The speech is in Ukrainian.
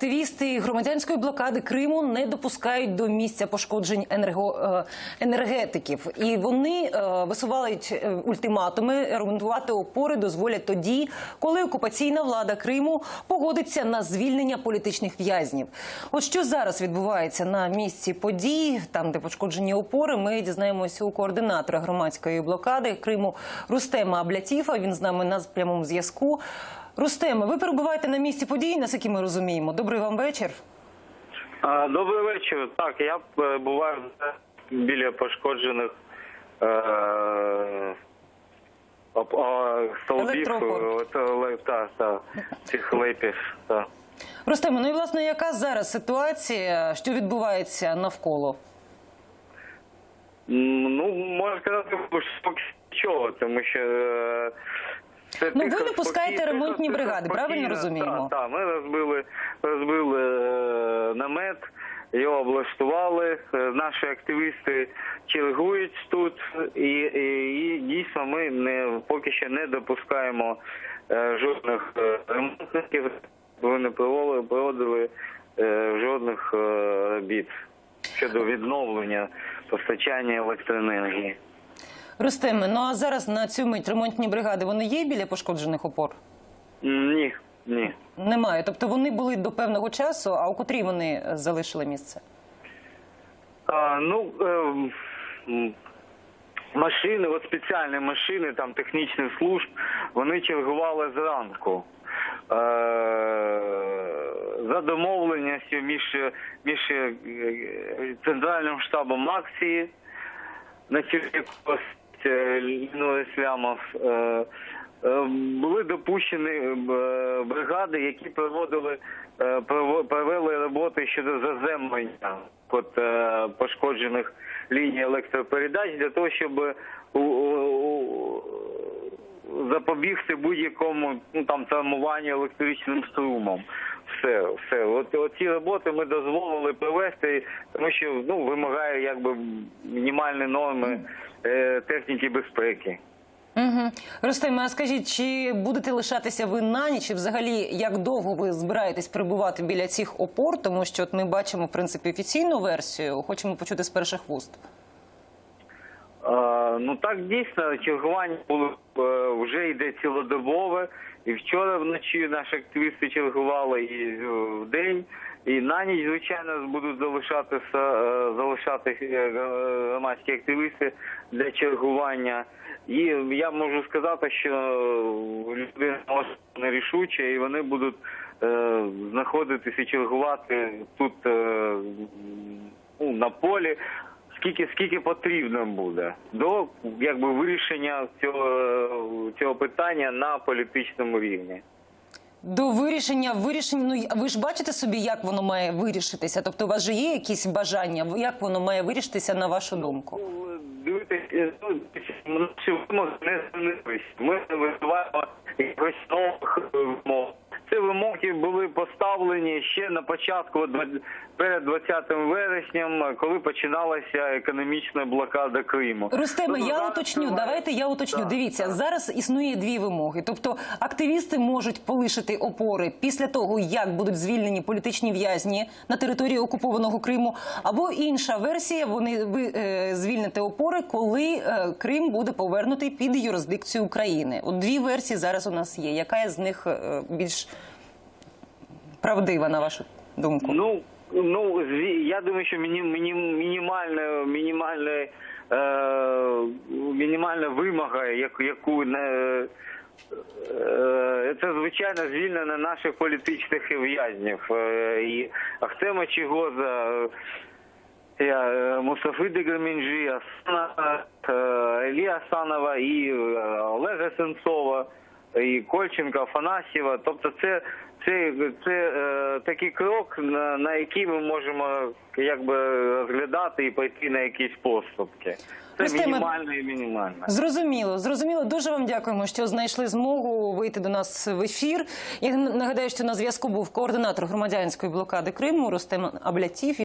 Активісти громадянської блокади Криму не допускають до місця пошкоджень енерго, е, енергетиків, і вони е, висувають е, ультиматуми. Ремонтувати опори дозволять тоді, коли окупаційна влада Криму погодиться на звільнення політичних в'язнів. От що зараз відбувається на місці подій, там де пошкоджені опори, ми дізнаємося у координатора громадської блокади Криму Рустема Аблятіфа. Він з нами на прямому зв'язку. Рустеме, ви перебуваєте на місці подій, наскільки ми розуміємо. Добрий вам вечір. Добрий вечір. Так, я буваю біля пошкоджених е, е, та, цих лепів. Рустеме, ну і власне, яка зараз ситуація, що відбувається навколо? Ну, можна сказати, що поки чого, тому що... це Ну, ви допускаєте спокійно, ремонтні бригади, правильно розуміємо? Так, так, ми розбили, розбили е, намет, його облаштували. Е, Наші активісти чергують тут, і, і, і дійсно ми не поки що не допускаємо е, жодних е, ремонтників, вони не проводили, проводили е, жодних е, робіт щодо відновлення постачання електроенергії. Рустеме, ну а зараз на цю мить ремонтні бригади вони є біля пошкоджених опор? Ні, ні. Немає. Тобто вони були до певного часу, а у котрій вони е, залишили місце? А, ну, м, машини, от спеціальні машини там технічних служб, вони чергували зранку. Е, за домовленістю між, між е, центральним штабом акції на чолі Ліною Слямов е, е, були допущені е, бригади, які проводили е, провели роботи щодо заземлення от, е, пошкоджених ліній електропередач для того, щоб запобігти будь-якому ну там травмуванню електричним струмом. Все, все. От, от ці роботи ми дозволили провести, тому що ну вимагає якби мінімальні норми е, техніки безпеки. Угу. Ростиме, а скажіть, чи будете лишатися ви на ніч? І взагалі, як довго ви збираєтесь перебувати біля цих опор? Тому що от ми бачимо, в принципі, офіційну версію, хочемо почути з перших вуст. Е, ну так дійсно чергування було е, вже йде цілодобове. І вчора вночі наші активісти чергували і е, в день, і на ніч, звичайно, будуть залишатися е, залишати е, громадські активісти для чергування. І я можу сказати, що люди нерішучі, і вони будуть знаходитися чергувати тут ну, на полі скільки скільки потрібно буде до якби вирішення цього цього питання на політичному рівні. До вирішення вирішення. Ну ви ж бачите собі, як воно має вирішитися? Тобто, у вас же є якісь бажання? Як воно має вирішитися на вашу думку? Дивіться, ну, наші вимоги не змінились. Ми не висуваємо якихось нових вимог. Вимоги були поставлені ще на початку перед 20 вересням, коли починалася економічна блокада Криму. Рустеме, Тобто я уточню. триває- Давайте я уточню. Так, Дивіться, так. зараз існує дві вимоги. Тобто, активісти можуть полишити опори після того, як будуть звільнені політичні в'язні на території окупованого Криму. Або інша версія: вони ви е, звільните опори, коли е, Крим буде повернутий під юрисдикцію України. От дві версії зараз у нас є. Яка з них е, більш правдива, на вашу думку? Ну, ну я думаю, що міні, міні, мінімальна, мінімальна, е, мінімальна вимога, яку, не. е, Це звичайно звільнення наших політичних в'язнів. Е, І Ахтема Чигоза, Мустафи Деграмінджі, Асана, е, Іллі Асанова і Олега Сенцова, і Кольченка, Афанасьєва. Тобто це, це, це е, такий крок, на, на який ми можемо якби розглядати і пойти на якісь поступки. Це мінімально і мінімально. Зрозуміло, зрозуміло. Дуже вам дякуємо, що знайшли змогу вийти до нас в ефір. Я нагадаю, що на зв'язку був координатор громадянської блокади Криму Рустем Аблятів.